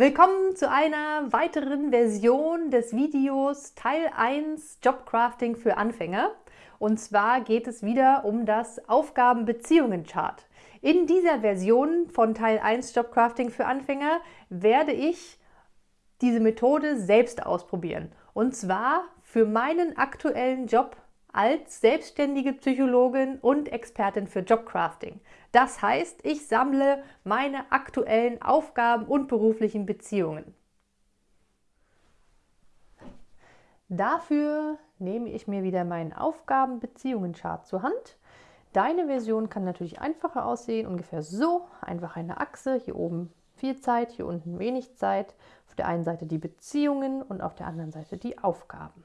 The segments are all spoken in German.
Willkommen zu einer weiteren Version des Videos Teil 1 Jobcrafting für Anfänger. Und zwar geht es wieder um das Aufgaben-Beziehungen-Chart. In dieser Version von Teil 1 Jobcrafting für Anfänger werde ich diese Methode selbst ausprobieren. Und zwar für meinen aktuellen Job als selbstständige Psychologin und Expertin für Jobcrafting. Das heißt, ich sammle meine aktuellen Aufgaben und beruflichen Beziehungen. Dafür nehme ich mir wieder meinen Aufgaben-Beziehungen-Chart zur Hand. Deine Version kann natürlich einfacher aussehen, ungefähr so. Einfach eine Achse, hier oben viel Zeit, hier unten wenig Zeit. Auf der einen Seite die Beziehungen und auf der anderen Seite die Aufgaben.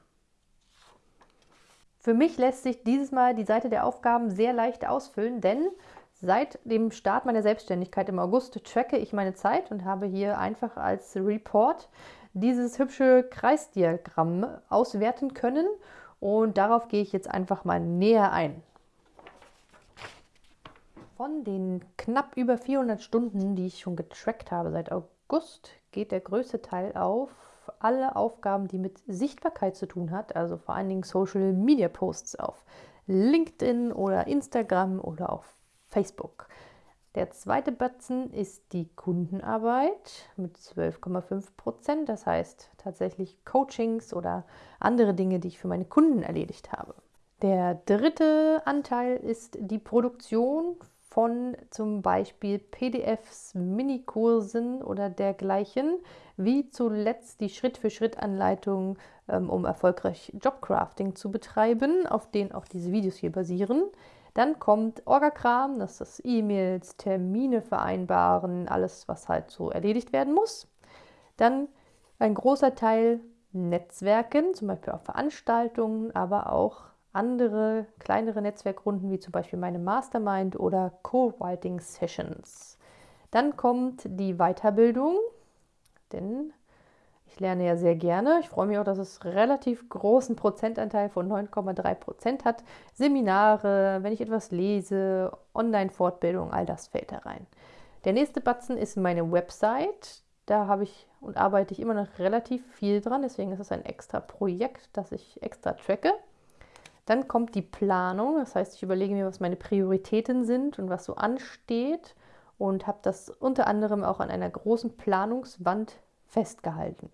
Für mich lässt sich dieses Mal die Seite der Aufgaben sehr leicht ausfüllen, denn seit dem Start meiner Selbstständigkeit im August tracke ich meine Zeit und habe hier einfach als Report dieses hübsche Kreisdiagramm auswerten können und darauf gehe ich jetzt einfach mal näher ein. Von den knapp über 400 Stunden, die ich schon getrackt habe seit August, geht der größte Teil auf alle Aufgaben, die mit Sichtbarkeit zu tun hat, also vor allen Dingen Social Media Posts auf LinkedIn oder Instagram oder auf Facebook. Der zweite Batzen ist die Kundenarbeit mit 12,5 Prozent, das heißt tatsächlich Coachings oder andere Dinge, die ich für meine Kunden erledigt habe. Der dritte Anteil ist die Produktion von zum Beispiel PDFs, Minikursen oder dergleichen, wie zuletzt die Schritt-für-Schritt-Anleitung, ähm, um erfolgreich Jobcrafting zu betreiben, auf denen auch diese Videos hier basieren. Dann kommt Orgakram, das ist das E-Mails, Termine vereinbaren, alles, was halt so erledigt werden muss. Dann ein großer Teil Netzwerken, zum Beispiel auf Veranstaltungen, aber auch andere kleinere Netzwerkrunden, wie zum Beispiel meine Mastermind oder Co-Writing Sessions. Dann kommt die Weiterbildung, denn ich lerne ja sehr gerne. Ich freue mich auch, dass es relativ großen Prozentanteil von 9,3 Prozent hat. Seminare, wenn ich etwas lese, Online-Fortbildung, all das fällt da rein. Der nächste Batzen ist meine Website. Da habe ich und arbeite ich immer noch relativ viel dran. Deswegen ist es ein extra Projekt, das ich extra tracke. Dann kommt die Planung, das heißt, ich überlege mir, was meine Prioritäten sind und was so ansteht und habe das unter anderem auch an einer großen Planungswand festgehalten.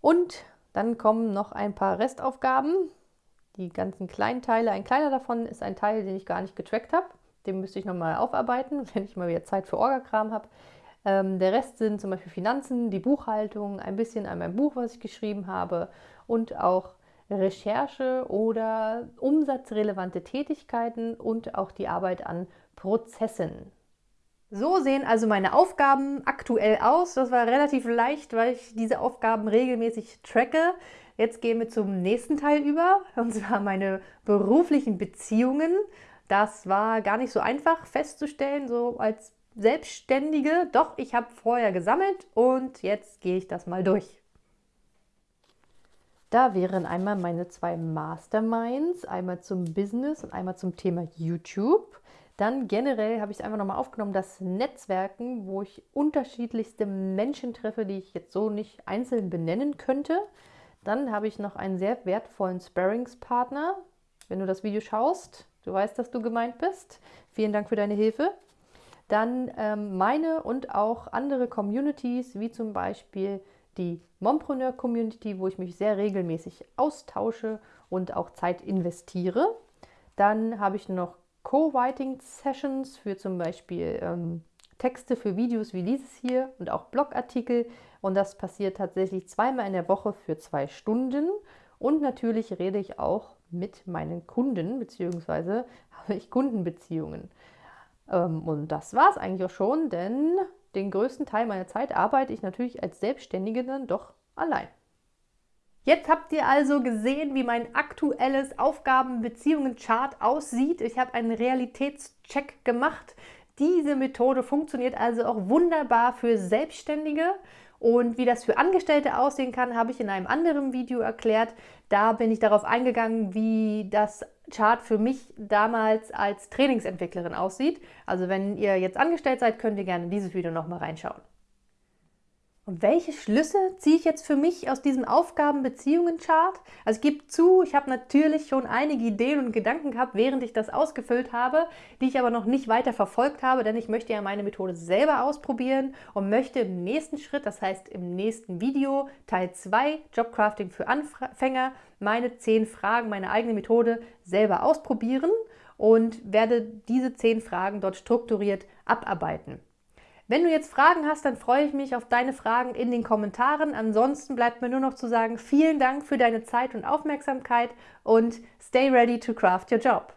Und dann kommen noch ein paar Restaufgaben, die ganzen Kleinteile. Ein kleiner davon ist ein Teil, den ich gar nicht getrackt habe. Den müsste ich nochmal aufarbeiten, wenn ich mal wieder Zeit für Orgakram habe. Ähm, der Rest sind zum Beispiel Finanzen, die Buchhaltung, ein bisschen an meinem Buch, was ich geschrieben habe und auch Recherche oder umsatzrelevante Tätigkeiten und auch die Arbeit an Prozessen. So sehen also meine Aufgaben aktuell aus. Das war relativ leicht, weil ich diese Aufgaben regelmäßig tracke. Jetzt gehen wir zum nächsten Teil über, und zwar meine beruflichen Beziehungen. Das war gar nicht so einfach festzustellen, so als Selbstständige. Doch, ich habe vorher gesammelt und jetzt gehe ich das mal durch. Da wären einmal meine zwei Masterminds, einmal zum Business und einmal zum Thema YouTube. Dann generell habe ich es einfach nochmal aufgenommen, das Netzwerken, wo ich unterschiedlichste Menschen treffe, die ich jetzt so nicht einzeln benennen könnte. Dann habe ich noch einen sehr wertvollen Sparringspartner. Wenn du das Video schaust, du weißt, dass du gemeint bist. Vielen Dank für deine Hilfe. Dann ähm, meine und auch andere Communities, wie zum Beispiel die Mompreneur Community, wo ich mich sehr regelmäßig austausche und auch Zeit investiere. Dann habe ich noch Co-Writing Sessions für zum Beispiel ähm, Texte für Videos wie dieses hier und auch Blogartikel. Und das passiert tatsächlich zweimal in der Woche für zwei Stunden. Und natürlich rede ich auch mit meinen Kunden, beziehungsweise habe ich Kundenbeziehungen. Ähm, und das war es eigentlich auch schon, denn den größten Teil meiner Zeit arbeite ich natürlich als Selbstständige dann doch allein. Jetzt habt ihr also gesehen, wie mein aktuelles Aufgaben-Beziehungen-Chart aussieht. Ich habe einen Realitätscheck gemacht. Diese Methode funktioniert also auch wunderbar für Selbstständige. Und wie das für Angestellte aussehen kann, habe ich in einem anderen Video erklärt. Da bin ich darauf eingegangen, wie das Chart für mich damals als Trainingsentwicklerin aussieht. Also wenn ihr jetzt angestellt seid, könnt ihr gerne dieses Video nochmal reinschauen. Und welche Schlüsse ziehe ich jetzt für mich aus diesem Aufgaben-Beziehungen-Chart? Also ich gebe zu, ich habe natürlich schon einige Ideen und Gedanken gehabt, während ich das ausgefüllt habe, die ich aber noch nicht weiter verfolgt habe, denn ich möchte ja meine Methode selber ausprobieren und möchte im nächsten Schritt, das heißt im nächsten Video, Teil 2, Jobcrafting für Anfänger, meine 10 Fragen, meine eigene Methode selber ausprobieren und werde diese 10 Fragen dort strukturiert abarbeiten. Wenn du jetzt Fragen hast, dann freue ich mich auf deine Fragen in den Kommentaren. Ansonsten bleibt mir nur noch zu sagen, vielen Dank für deine Zeit und Aufmerksamkeit und stay ready to craft your job.